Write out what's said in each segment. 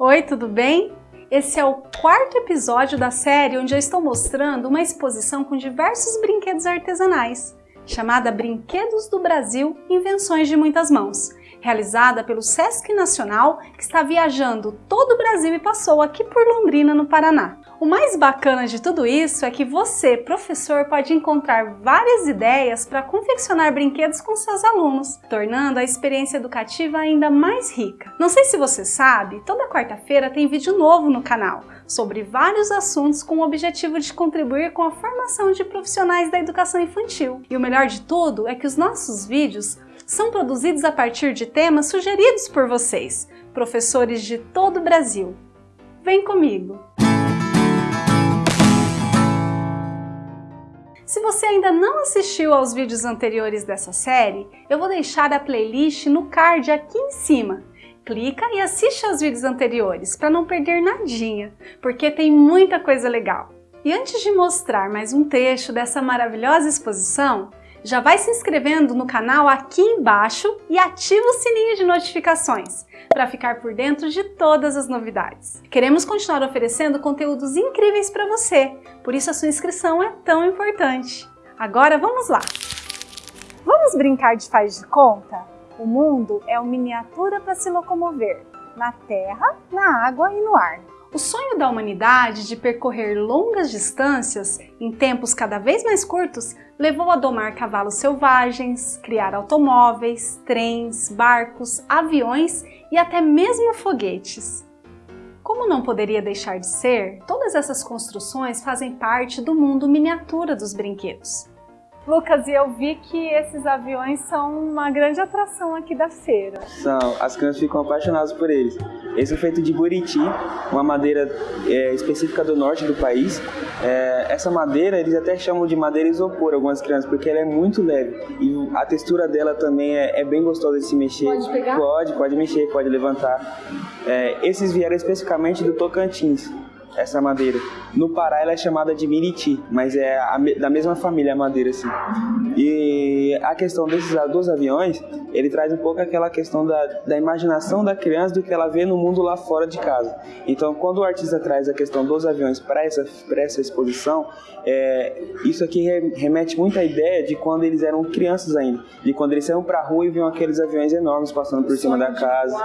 Oi, tudo bem? Esse é o quarto episódio da série onde eu estou mostrando uma exposição com diversos brinquedos artesanais, chamada Brinquedos do Brasil Invenções de Muitas Mãos realizada pelo Sesc Nacional, que está viajando todo o Brasil e passou aqui por Londrina, no Paraná. O mais bacana de tudo isso é que você, professor, pode encontrar várias ideias para confeccionar brinquedos com seus alunos, tornando a experiência educativa ainda mais rica. Não sei se você sabe, toda quarta-feira tem vídeo novo no canal sobre vários assuntos com o objetivo de contribuir com a formação de profissionais da educação infantil. E o melhor de tudo é que os nossos vídeos são produzidos a partir de temas sugeridos por vocês, professores de todo o Brasil. Vem comigo! Se você ainda não assistiu aos vídeos anteriores dessa série, eu vou deixar a playlist no card aqui em cima. Clica e assiste aos vídeos anteriores para não perder nadinha, porque tem muita coisa legal. E antes de mostrar mais um trecho dessa maravilhosa exposição, já vai se inscrevendo no canal aqui embaixo e ativa o sininho de notificações para ficar por dentro de todas as novidades. Queremos continuar oferecendo conteúdos incríveis para você, por isso a sua inscrição é tão importante. Agora vamos lá! Vamos brincar de faz de conta? O mundo é uma miniatura para se locomover, na terra, na água e no ar. O sonho da humanidade de percorrer longas distâncias em tempos cada vez mais curtos levou a domar cavalos selvagens, criar automóveis, trens, barcos, aviões e até mesmo foguetes. Como não poderia deixar de ser, todas essas construções fazem parte do mundo miniatura dos brinquedos. Lucas, e eu vi que esses aviões são uma grande atração aqui da feira. São, as crianças ficam apaixonadas por eles. Esse é feito de buriti, uma madeira é, específica do norte do país. É, essa madeira eles até chamam de madeira isopor, algumas crianças, porque ela é muito leve. E a textura dela também é, é bem gostosa de se mexer. Pode pegar? Pode, pode mexer, pode levantar. É, esses vieram especificamente do Tocantins essa madeira. No Pará ela é chamada de miriti, mas é a, da mesma família a madeira assim. E a questão desses dois aviões, ele traz um pouco aquela questão da, da imaginação da criança do que ela vê no mundo lá fora de casa. Então, quando o artista traz a questão dos aviões para essa, essa exposição, é, isso aqui remete muito à ideia de quando eles eram crianças ainda, de quando eles saíam para a rua e viam aqueles aviões enormes passando por cima da casa.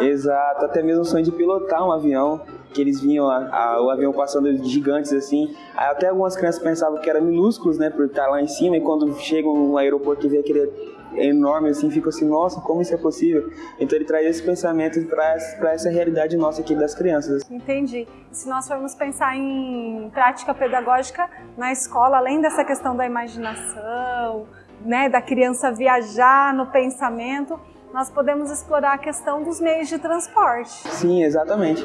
Exato, até mesmo o sonho de pilotar um avião que eles vinham a, a, o avião passando gigantes assim. Aí até algumas crianças pensavam que eram minúsculos, né, por estar lá em cima, e quando chegam no aeroporto e vê aquele enorme assim, fica assim, nossa, como isso é possível? Então ele traz esse pensamento para essa realidade nossa aqui das crianças. Entendi. Se nós formos pensar em prática pedagógica na escola, além dessa questão da imaginação, né, da criança viajar no pensamento, nós podemos explorar a questão dos meios de transporte. Sim, exatamente.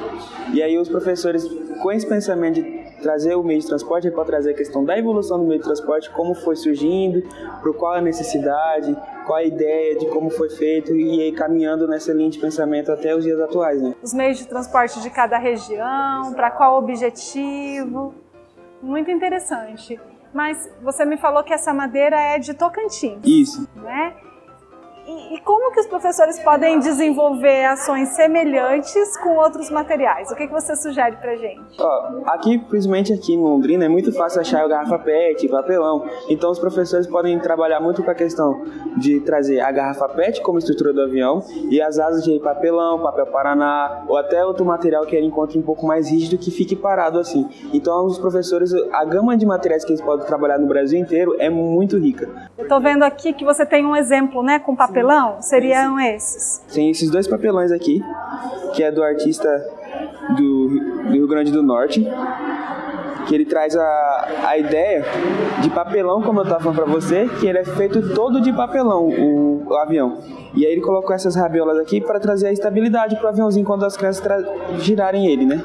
E aí os professores, com esse pensamento de trazer o meio de transporte, ele pode trazer a questão da evolução do meio de transporte, como foi surgindo, por qual a necessidade, qual a ideia de como foi feito e aí caminhando nessa linha de pensamento até os dias atuais. Né? Os meios de transporte de cada região, para qual objetivo. Muito interessante. Mas você me falou que essa madeira é de Tocantins. Isso. Né? E, como que os professores podem desenvolver ações semelhantes com outros materiais? O que, que você sugere pra gente? Aqui, principalmente aqui em Londrina, é muito fácil achar garrafa PET, papelão. Então os professores podem trabalhar muito com a questão de trazer a garrafa PET como estrutura do avião e as asas de papelão, papel paraná ou até outro material que ele encontre um pouco mais rígido que fique parado assim. Então os professores, a gama de materiais que eles podem trabalhar no Brasil inteiro é muito rica. Eu tô vendo aqui que você tem um exemplo, né, com papel papelão seriam esses? Tem esses dois papelões aqui, que é do artista do, do Rio Grande do Norte, que ele traz a, a ideia de papelão, como eu estava falando para você, que ele é feito todo de papelão, o, o avião. E aí ele colocou essas rabiolas aqui para trazer a estabilidade para o aviãozinho quando as crianças girarem ele, né?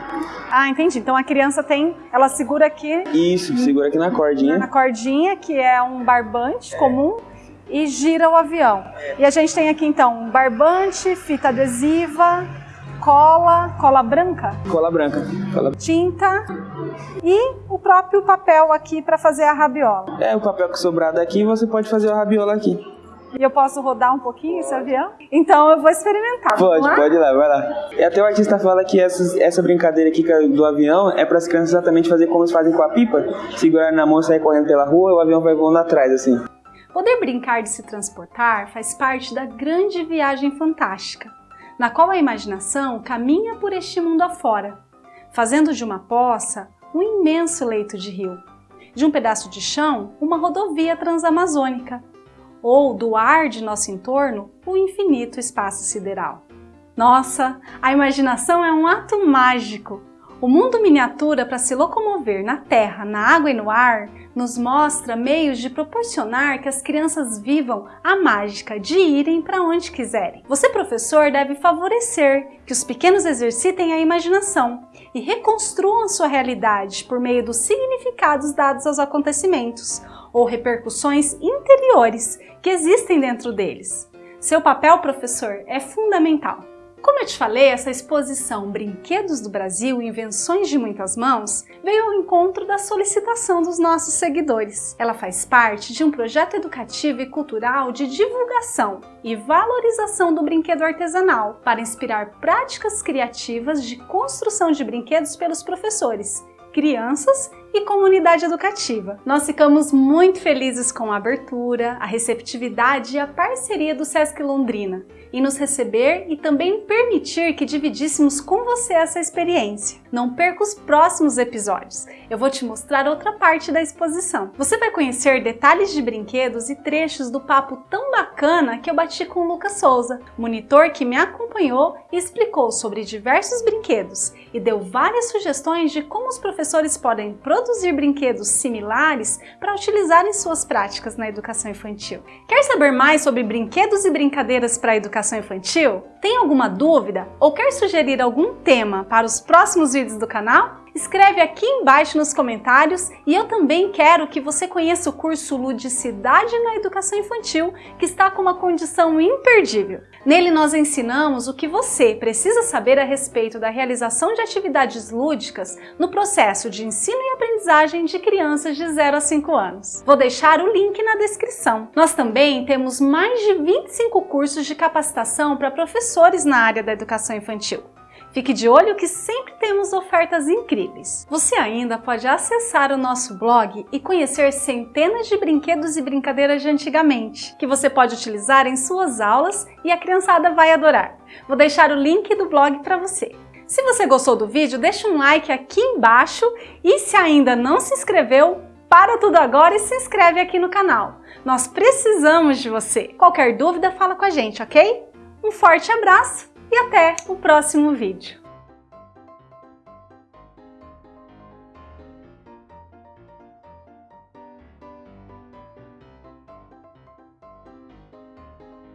Ah, entendi. Então a criança tem, ela segura aqui... Isso, segura aqui na cordinha. Na cordinha, que é um barbante é. comum e gira o avião. E a gente tem aqui então um barbante, fita adesiva, cola, cola branca? Cola branca. Cola... Tinta e o próprio papel aqui para fazer a rabiola. É, o papel que sobrar daqui você pode fazer a rabiola aqui. E eu posso rodar um pouquinho esse avião? Então eu vou experimentar. Pode, pode ir lá, vai lá. E até o artista fala que essa, essa brincadeira aqui do avião é para as crianças exatamente fazer como eles fazem com a pipa, segurar na mão e sair correndo pela rua e o avião vai voando atrás, assim. Poder brincar de se transportar faz parte da grande viagem fantástica, na qual a imaginação caminha por este mundo afora, fazendo de uma poça um imenso leito de rio, de um pedaço de chão uma rodovia transamazônica, ou do ar de nosso entorno o infinito espaço sideral. Nossa, a imaginação é um ato mágico o mundo miniatura para se locomover na terra, na água e no ar nos mostra meios de proporcionar que as crianças vivam a mágica de irem para onde quiserem. Você, professor, deve favorecer que os pequenos exercitem a imaginação e reconstruam sua realidade por meio dos significados dados aos acontecimentos ou repercussões interiores que existem dentro deles. Seu papel, professor, é fundamental. Como eu te falei, essa exposição Brinquedos do Brasil, Invenções de Muitas Mãos, veio ao encontro da solicitação dos nossos seguidores. Ela faz parte de um projeto educativo e cultural de divulgação e valorização do brinquedo artesanal para inspirar práticas criativas de construção de brinquedos pelos professores, crianças e comunidade educativa. Nós ficamos muito felizes com a abertura, a receptividade e a parceria do Sesc Londrina em nos receber e também permitir que dividíssemos com você essa experiência. Não perca os próximos episódios, eu vou te mostrar outra parte da exposição. Você vai conhecer detalhes de brinquedos e trechos do papo tão bacana que eu bati com o Lucas Souza, monitor que me acompanhou e explicou sobre diversos brinquedos e deu várias sugestões de como os professores podem produzir produzir brinquedos similares para utilizar em suas práticas na educação infantil. Quer saber mais sobre brinquedos e brincadeiras para a educação infantil? Tem alguma dúvida ou quer sugerir algum tema para os próximos vídeos do canal? Escreve aqui embaixo nos comentários e eu também quero que você conheça o curso Ludicidade na Educação Infantil, que está com uma condição imperdível. Nele nós ensinamos o que você precisa saber a respeito da realização de atividades lúdicas no processo de ensino e aprendizagem de crianças de 0 a 5 anos. Vou deixar o link na descrição. Nós também temos mais de 25 cursos de capacitação para professores na área da educação infantil. Fique de olho que sempre temos ofertas incríveis. Você ainda pode acessar o nosso blog e conhecer centenas de brinquedos e brincadeiras de antigamente, que você pode utilizar em suas aulas e a criançada vai adorar. Vou deixar o link do blog para você. Se você gostou do vídeo, deixa um like aqui embaixo e se ainda não se inscreveu, para tudo agora e se inscreve aqui no canal. Nós precisamos de você. Qualquer dúvida, fala com a gente, ok? Um forte abraço e até o próximo vídeo.